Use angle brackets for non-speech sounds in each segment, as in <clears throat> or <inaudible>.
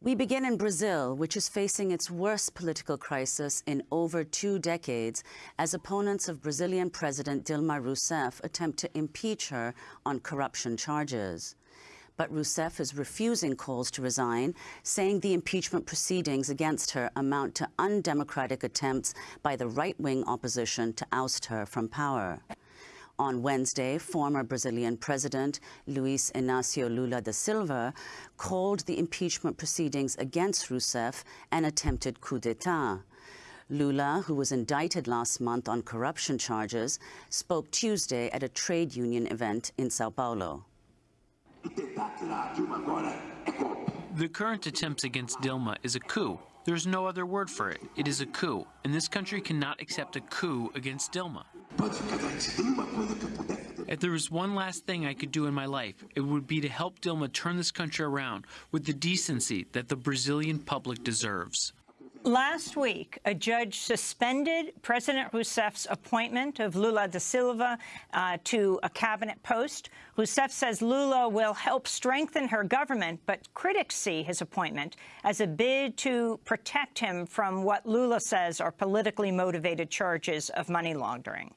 We begin in Brazil, which is facing its worst political crisis in over two decades as opponents of Brazilian President Dilma Rousseff attempt to impeach her on corruption charges. But Rousseff is refusing calls to resign, saying the impeachment proceedings against her amount to undemocratic attempts by the right-wing opposition to oust her from power. On Wednesday, former Brazilian President Luiz Inácio Lula da Silva called the impeachment proceedings against Rousseff an attempted coup d'etat. Lula, who was indicted last month on corruption charges, spoke Tuesday at a trade union event in Sao Paulo. The current attempts against Dilma is a coup. There's no other word for it. It is a coup, and this country cannot accept a coup against Dilma. If there was one last thing I could do in my life, it would be to help Dilma turn this country around with the decency that the Brazilian public deserves. Last week, a judge suspended President Rousseff's appointment of Lula da Silva uh, to a cabinet post. Rousseff says Lula will help strengthen her government, but critics see his appointment as a bid to protect him from what Lula says are politically motivated charges of money laundering.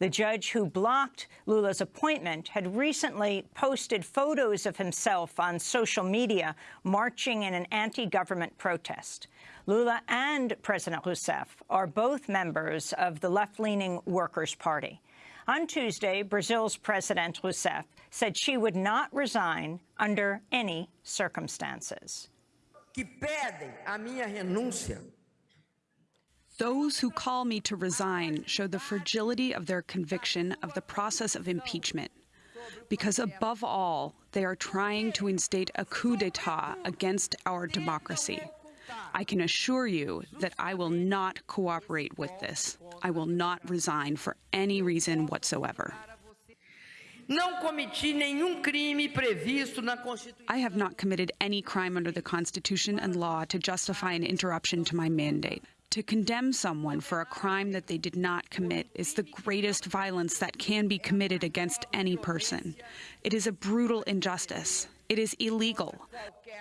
The judge who blocked Lula's appointment had recently posted photos of himself on social media marching in an anti-government protest. Lula and President Rousseff are both members of the left-leaning Workers' Party. On Tuesday, Brazil's President Rousseff said she would not resign under any circumstances. Que pedem a minha renúncia those who call me to resign show the fragility of their conviction of the process of impeachment. Because above all, they are trying to instate a coup d'etat against our democracy. I can assure you that I will not cooperate with this. I will not resign for any reason whatsoever. I have not committed any crime under the Constitution and law to justify an interruption to my mandate. To condemn someone for a crime that they did not commit is the greatest violence that can be committed against any person. It is a brutal injustice. It is illegal.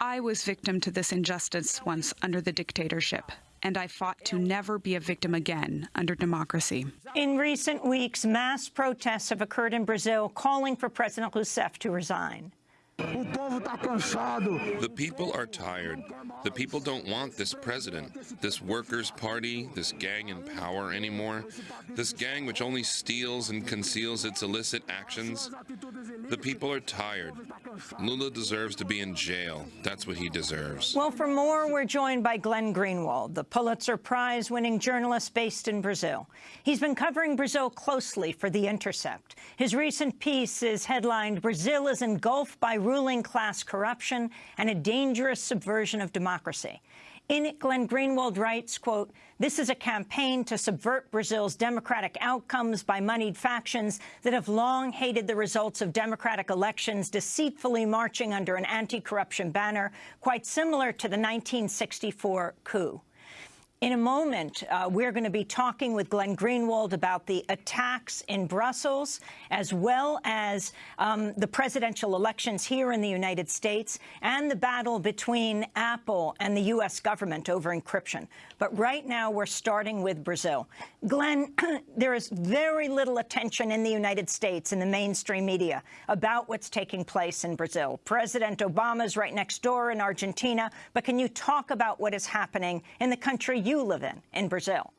I was victim to this injustice once under the dictatorship and I fought to never be a victim again under democracy. In recent weeks, mass protests have occurred in Brazil calling for President Rousseff to resign. The people are tired. The people don't want this president, this workers' party, this gang in power anymore, this gang which only steals and conceals its illicit actions. The people are tired. Lula deserves to be in jail. That's what he deserves. Well, for more, we're joined by Glenn Greenwald, the Pulitzer Prize-winning journalist based in Brazil. He's been covering Brazil closely for The Intercept. His recent piece is headlined, Brazil is engulfed by ruling class corruption and a dangerous subversion of democracy. In it, Glenn Greenwald writes, quote, this is a campaign to subvert Brazil's democratic outcomes by moneyed factions that have long hated the results of democratic elections, deceitfully marching under an anti-corruption banner, quite similar to the 1964 coup. In a moment, uh, we're going to be talking with Glenn Greenwald about the attacks in Brussels, as well as um, the presidential elections here in the United States and the battle between Apple and the U.S. government over encryption. But right now, we're starting with Brazil. Glenn, <clears throat> there is very little attention in the United States in the mainstream media about what's taking place in Brazil. President Obama's right next door in Argentina, but can you talk about what is happening in the country you live in, in Brazil.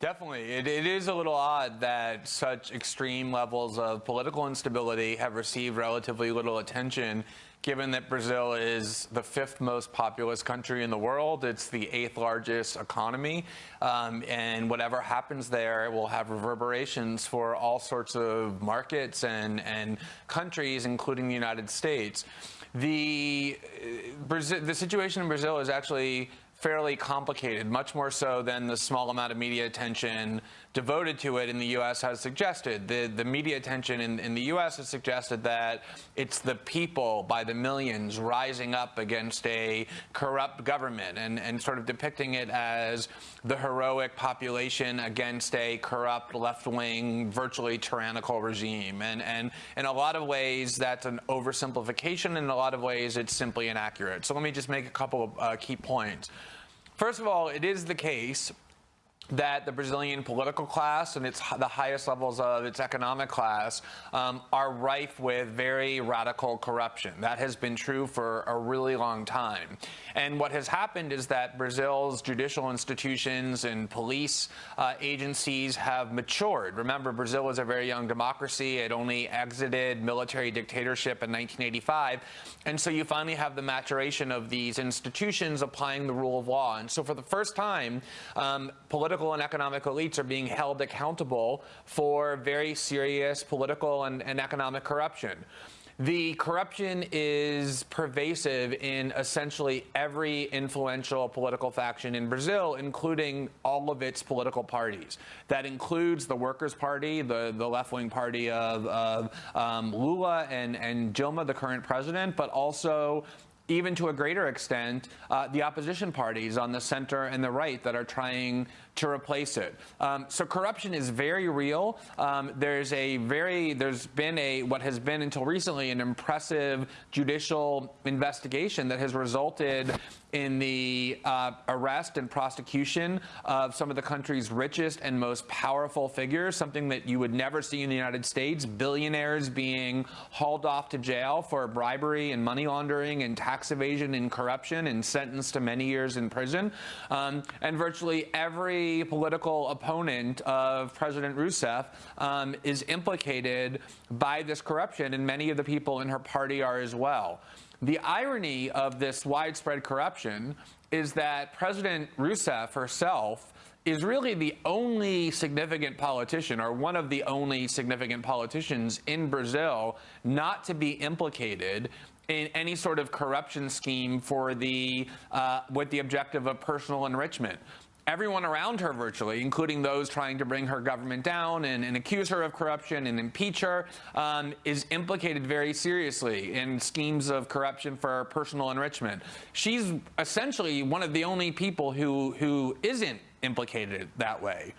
Definitely. It, it is a little odd that such extreme levels of political instability have received relatively little attention given that Brazil is the fifth most populous country in the world. It's the eighth largest economy. Um, and whatever happens there will have reverberations for all sorts of markets and, and countries, including the United States. The, uh, Brazil, the situation in Brazil is actually fairly complicated, much more so than the small amount of media attention devoted to it in the U.S. has suggested. The, the media attention in, in the U.S. has suggested that it's the people by the millions rising up against a corrupt government and, and sort of depicting it as the heroic population against a corrupt left-wing, virtually tyrannical regime. And, and in a lot of ways, that's an oversimplification. In a lot of ways, it's simply inaccurate. So let me just make a couple of uh, key points. First of all, it is the case that the Brazilian political class and its the highest levels of its economic class um, are rife with very radical corruption. That has been true for a really long time. And what has happened is that Brazil's judicial institutions and police uh, agencies have matured. Remember, Brazil was a very young democracy. It only exited military dictatorship in 1985. And so you finally have the maturation of these institutions applying the rule of law. And so for the first time, um, political political and economic elites are being held accountable for very serious political and, and economic corruption. The corruption is pervasive in essentially every influential political faction in Brazil, including all of its political parties. That includes the Workers' Party, the, the left-wing party of, of um, Lula and, and Dilma, the current president, but also even to a greater extent, uh, the opposition parties on the center and the right that are trying to replace it. Um, so corruption is very real. Um, there's a very, there's been a, what has been until recently, an impressive judicial investigation that has resulted in the uh, arrest and prosecution of some of the country's richest and most powerful figures, something that you would never see in the United States, billionaires being hauled off to jail for bribery and money laundering and tax evasion and corruption and sentenced to many years in prison. Um, and virtually every political opponent of President Rousseff um, is implicated by this corruption, and many of the people in her party are as well. The irony of this widespread corruption is that President Rousseff herself is really the only significant politician or one of the only significant politicians in Brazil not to be implicated in any sort of corruption scheme for the uh, with the objective of personal enrichment everyone around her virtually, including those trying to bring her government down and, and accuse her of corruption and impeach her, um, is implicated very seriously in schemes of corruption for personal enrichment. She's essentially one of the only people who, who isn't implicated that way.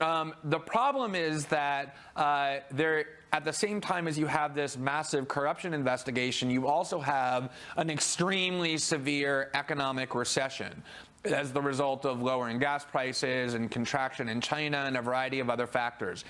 Um, the problem is that uh, there, at the same time as you have this massive corruption investigation, you also have an extremely severe economic recession as the result of lowering gas prices and contraction in China and a variety of other factors.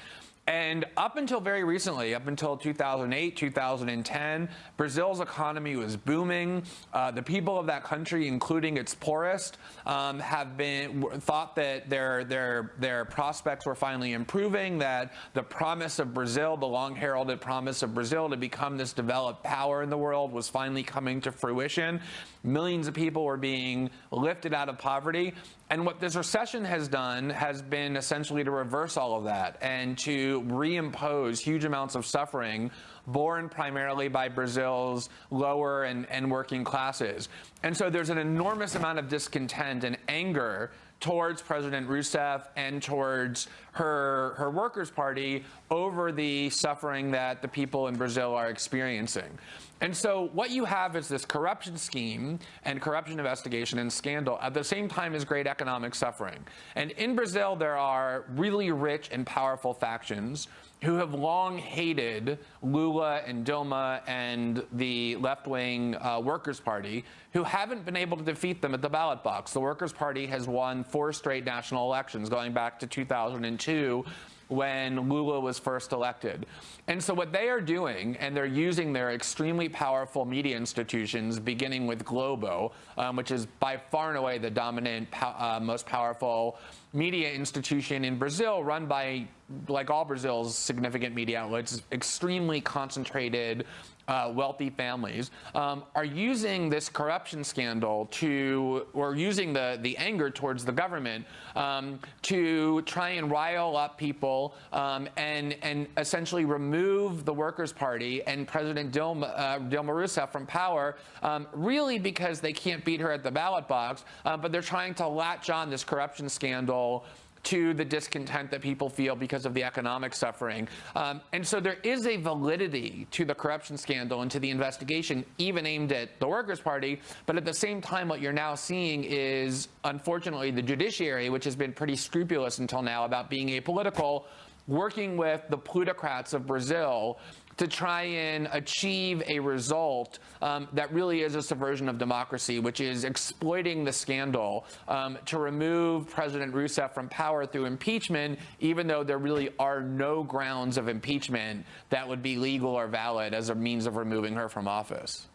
And up until very recently, up until 2008, 2010, Brazil's economy was booming. Uh, the people of that country, including its poorest, um, have been thought that their their their prospects were finally improving. That the promise of Brazil, the long heralded promise of Brazil to become this developed power in the world, was finally coming to fruition. Millions of people were being lifted out of poverty. And what this recession has done has been essentially to reverse all of that and to reimpose huge amounts of suffering borne primarily by Brazil's lower and, and working classes. And so there's an enormous amount of discontent and anger towards President Rousseff and towards her, her Workers' Party over the suffering that the people in Brazil are experiencing. And so what you have is this corruption scheme and corruption investigation and scandal at the same time as great economic suffering. And in Brazil, there are really rich and powerful factions who have long hated Lula and Dilma and the left-wing uh, Workers' Party, who haven't been able to defeat them at the ballot box. The Workers' Party has won four straight national elections, going back to 2002, when Lula was first elected. And so what they are doing, and they're using their extremely powerful media institutions, beginning with Globo, um, which is by far and away the dominant, uh, most powerful media institution in Brazil run by, like all Brazil's significant media outlets, extremely concentrated uh, wealthy families um, are using this corruption scandal to, or using the, the anger towards the government um, to try and rile up people um, and, and essentially remove the Workers' Party and President Dilma, uh, Dilma Rousseff from power, um, really because they can't beat her at the ballot box, uh, but they're trying to latch on this corruption scandal to the discontent that people feel because of the economic suffering. Um, and so there is a validity to the corruption scandal and to the investigation, even aimed at the Workers' Party. But at the same time, what you're now seeing is, unfortunately, the judiciary, which has been pretty scrupulous until now about being apolitical, working with the plutocrats of Brazil to try and achieve a result um, that really is a subversion of democracy, which is exploiting the scandal um, to remove President Rousseff from power through impeachment, even though there really are no grounds of impeachment that would be legal or valid as a means of removing her from office.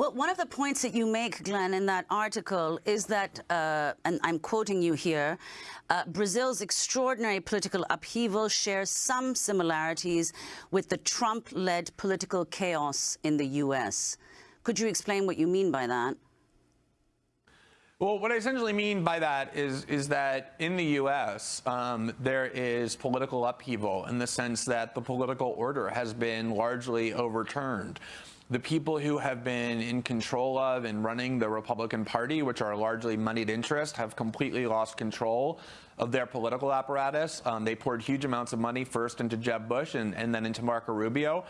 Well, one of the points that you make, Glenn, in that article is that, uh, and I'm quoting you here, uh, Brazil's extraordinary political upheaval shares some similarities with the Trump-led political chaos in the U.S. Could you explain what you mean by that? Well, what I essentially mean by that is, is that in the U.S., um, there is political upheaval in the sense that the political order has been largely overturned the people who have been in control of and running the Republican Party, which are largely moneyed interest, have completely lost control of their political apparatus. Um, they poured huge amounts of money first into Jeb Bush and, and then into Marco Rubio.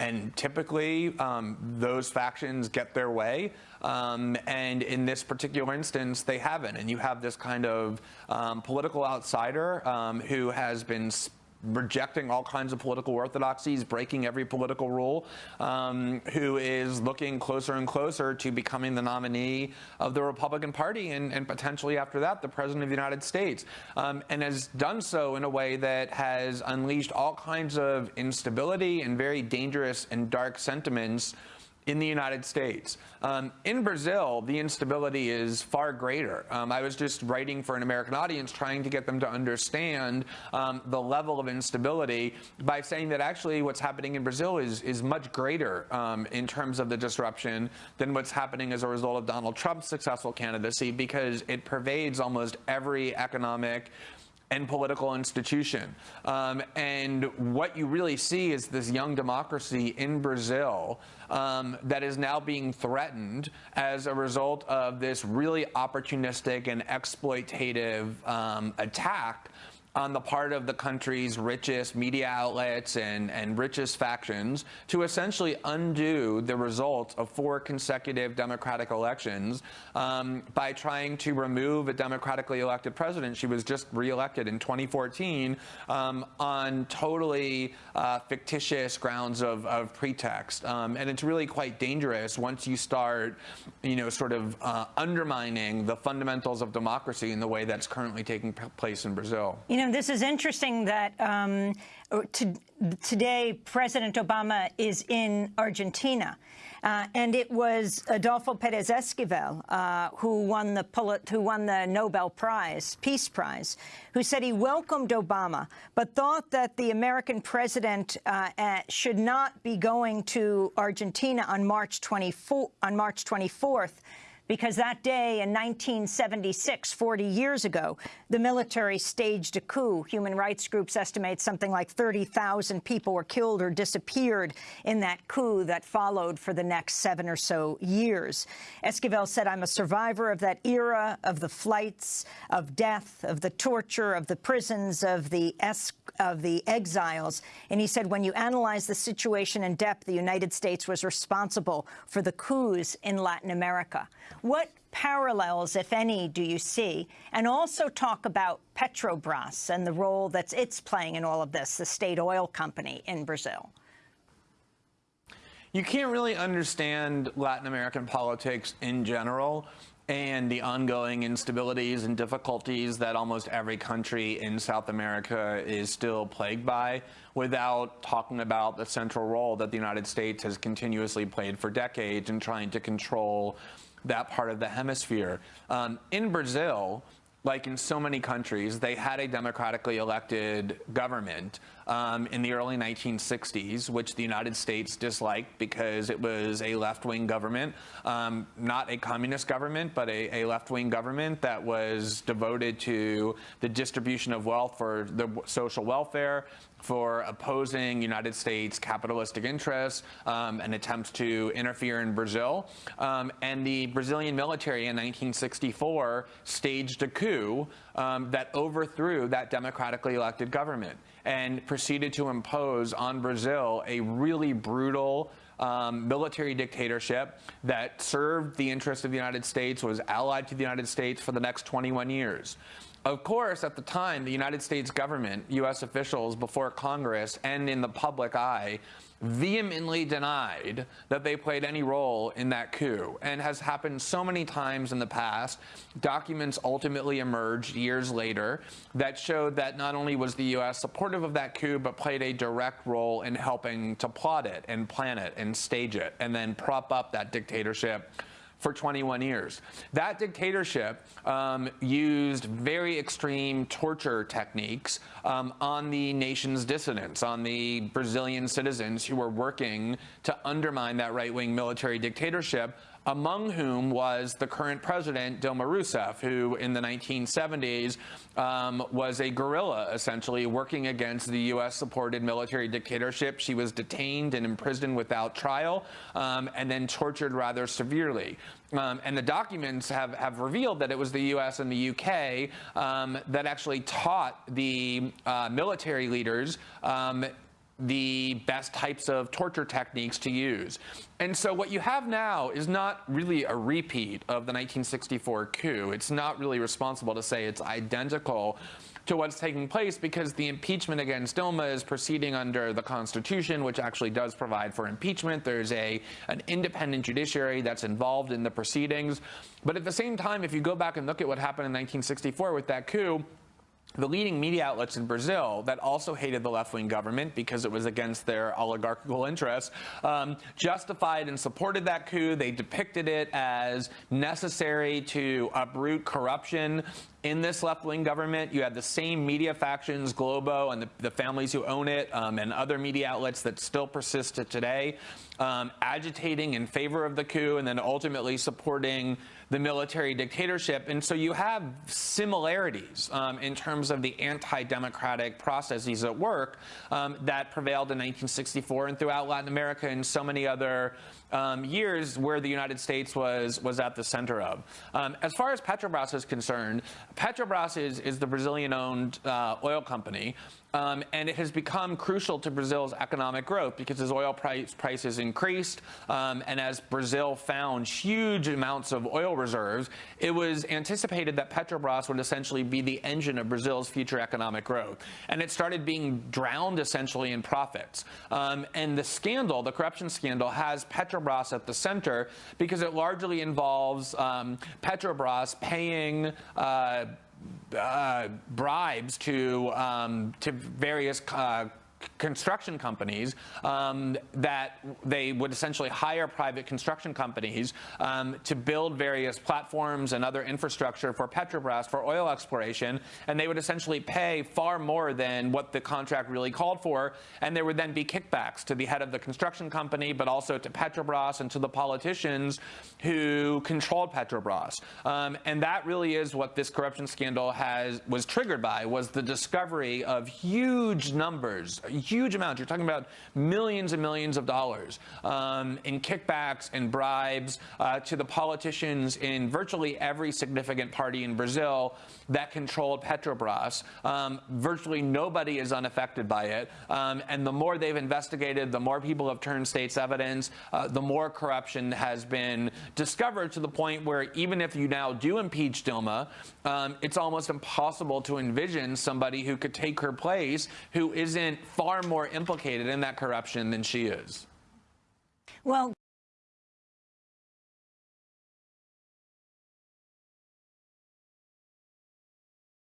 And typically, um, those factions get their way. Um, and in this particular instance, they haven't. And you have this kind of um, political outsider um, who has been rejecting all kinds of political orthodoxies, breaking every political rule, um, who is looking closer and closer to becoming the nominee of the Republican Party and, and potentially after that, the President of the United States. Um, and has done so in a way that has unleashed all kinds of instability and very dangerous and dark sentiments in the United States. Um, in Brazil, the instability is far greater. Um, I was just writing for an American audience trying to get them to understand um, the level of instability by saying that actually what's happening in Brazil is, is much greater um, in terms of the disruption than what's happening as a result of Donald Trump's successful candidacy because it pervades almost every economic and political institution. Um, and what you really see is this young democracy in Brazil um, that is now being threatened as a result of this really opportunistic and exploitative um, attack on the part of the country's richest media outlets and, and richest factions to essentially undo the results of four consecutive Democratic elections um, by trying to remove a democratically elected president. She was just reelected in 2014 um, on totally uh, fictitious grounds of, of pretext. Um, and it's really quite dangerous once you start, you know, sort of uh, undermining the fundamentals of democracy in the way that's currently taking place in Brazil. You know, this is interesting that um, to, today President Obama is in Argentina. Uh, and it was Adolfo Perez Esquivel, uh, who won the who won the Nobel Prize, Peace Prize, who said he welcomed Obama, but thought that the American president uh, uh should not be going to Argentina on March 24 on March 24th because that day in 1976, 40 years ago, the military staged a coup. Human rights groups estimate something like 30,000 people were killed or disappeared in that coup that followed for the next seven or so years. Esquivel said, I'm a survivor of that era, of the flights, of death, of the torture, of the prisons, of the, of the exiles. And he said, when you analyze the situation in depth, the United States was responsible for the coups in Latin America. What parallels, if any, do you see? And also talk about Petrobras and the role that it's playing in all of this, the state oil company in Brazil. You can't really understand Latin American politics in general and the ongoing instabilities and difficulties that almost every country in South America is still plagued by without talking about the central role that the United States has continuously played for decades in trying to control that part of the hemisphere. Um, in Brazil, like in so many countries, they had a democratically elected government um, in the early 1960s, which the United States disliked because it was a left-wing government, um, not a communist government, but a, a left-wing government that was devoted to the distribution of wealth for the social welfare, for opposing United States capitalistic interests um, and attempts to interfere in Brazil. Um, and the Brazilian military in 1964 staged a coup um, that overthrew that democratically elected government and proceeded to impose on Brazil a really brutal um, military dictatorship that served the interests of the United States, was allied to the United States for the next 21 years. Of course, at the time, the United States government, U.S. officials before Congress and in the public eye vehemently denied that they played any role in that coup and has happened so many times in the past. Documents ultimately emerged years later that showed that not only was the U.S. supportive of that coup, but played a direct role in helping to plot it and plan it and stage it and then prop up that dictatorship for 21 years. That dictatorship um, used very extreme torture techniques um, on the nation's dissidents, on the Brazilian citizens who were working to undermine that right-wing military dictatorship among whom was the current president, Dilma Rousseff, who in the 1970s um, was a guerrilla, essentially, working against the U.S.-supported military dictatorship. She was detained and imprisoned without trial um, and then tortured rather severely. Um, and the documents have, have revealed that it was the U.S. and the U.K. Um, that actually taught the uh, military leaders um, the best types of torture techniques to use. And so what you have now is not really a repeat of the 1964 coup. It's not really responsible to say it's identical to what's taking place because the impeachment against Dilma is proceeding under the Constitution, which actually does provide for impeachment. There's a an independent judiciary that's involved in the proceedings. But at the same time, if you go back and look at what happened in 1964 with that coup, the leading media outlets in Brazil that also hated the left-wing government because it was against their oligarchical interests um, justified and supported that coup. They depicted it as necessary to uproot corruption in this left-wing government. You had the same media factions, Globo and the, the families who own it, um, and other media outlets that still persist to today, um, agitating in favor of the coup and then ultimately supporting the military dictatorship. And so you have similarities um, in terms of the anti-democratic processes at work um, that prevailed in 1964 and throughout Latin America and so many other um, years where the United States was was at the center of. Um, as far as Petrobras is concerned, Petrobras is, is the Brazilian-owned uh, oil company. Um, and it has become crucial to Brazil's economic growth because as oil price, prices increased um, and as Brazil found huge amounts of oil reserves, it was anticipated that Petrobras would essentially be the engine of Brazil's future economic growth. And it started being drowned essentially in profits. Um, and the scandal, the corruption scandal, has Petrobras at the center because it largely involves um, Petrobras paying uh, uh, bribes to um, to various uh, construction companies um, that they would essentially hire private construction companies um, to build various platforms and other infrastructure for Petrobras for oil exploration, and they would essentially pay far more than what the contract really called for, and there would then be kickbacks to the head of the construction company, but also to Petrobras and to the politicians who controlled Petrobras. Um, and that really is what this corruption scandal has was triggered by, was the discovery of huge numbers, huge amounts. You're talking about millions and millions of dollars um, in kickbacks and bribes uh, to the politicians in virtually every significant party in Brazil that controlled Petrobras. Um, virtually nobody is unaffected by it. Um, and the more they've investigated, the more people have turned state's evidence, uh, the more corruption has been discovered to the point where even if you now do impeach Dilma, um, it's almost impossible to envision somebody who could take her place who isn't far more implicated in that corruption than she is. Well,